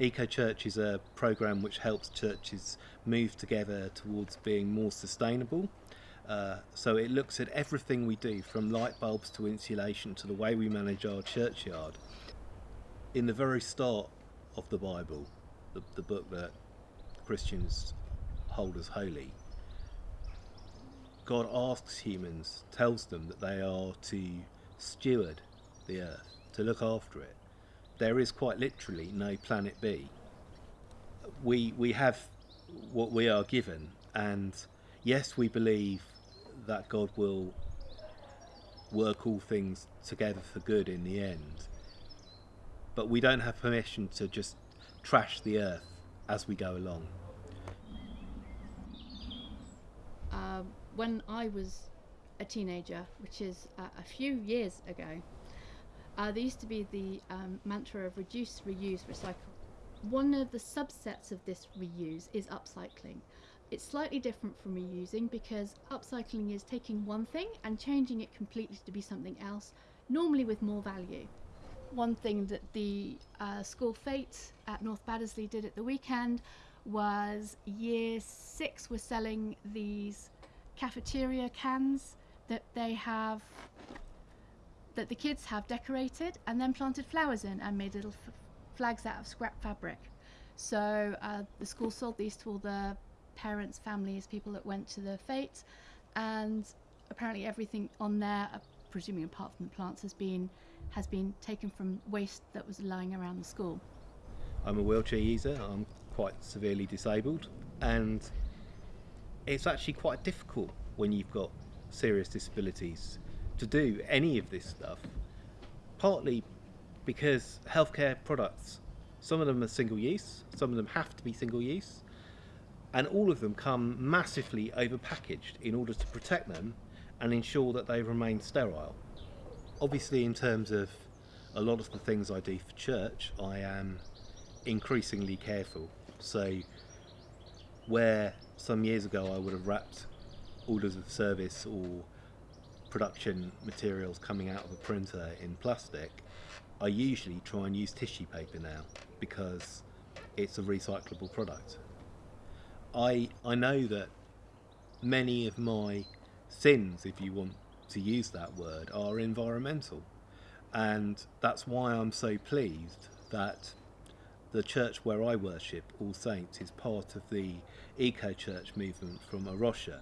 Eco Church is a program which helps churches move together towards being more sustainable. Uh, so it looks at everything we do from light bulbs to insulation to the way we manage our churchyard. In the very start of the Bible, the, the book that Christians hold as holy, God asks humans, tells them that they are to steward the earth, to look after it. There is quite literally no planet B. We, we have what we are given, and yes, we believe that God will work all things together for good in the end, but we don't have permission to just trash the earth as we go along. Uh, when I was a teenager, which is uh, a few years ago, uh, there used to be the um, mantra of reduce, reuse, recycle. One of the subsets of this reuse is upcycling. It's slightly different from reusing because upcycling is taking one thing and changing it completely to be something else, normally with more value. One thing that the uh, school fete at North Baddesley did at the weekend was year six was selling these cafeteria cans that they have that the kids have decorated and then planted flowers in and made little flags out of scrap fabric. So uh, the school sold these to all the parents, families, people that went to the fete, and apparently everything on there, uh, presuming apart from the plants, has been has been taken from waste that was lying around the school. I'm a wheelchair user. I'm quite severely disabled, and it's actually quite difficult when you've got serious disabilities to do any of this stuff. Partly because healthcare products, some of them are single use, some of them have to be single use, and all of them come massively overpackaged in order to protect them and ensure that they remain sterile. Obviously, in terms of a lot of the things I do for church, I am increasingly careful. So, where some years ago I would have wrapped orders of service or production materials coming out of a printer in plastic, I usually try and use tissue paper now because it's a recyclable product. I I know that many of my sins, if you want to use that word, are environmental. And that's why I'm so pleased that the church where I worship, All Saints, is part of the eco church movement from A Rocha.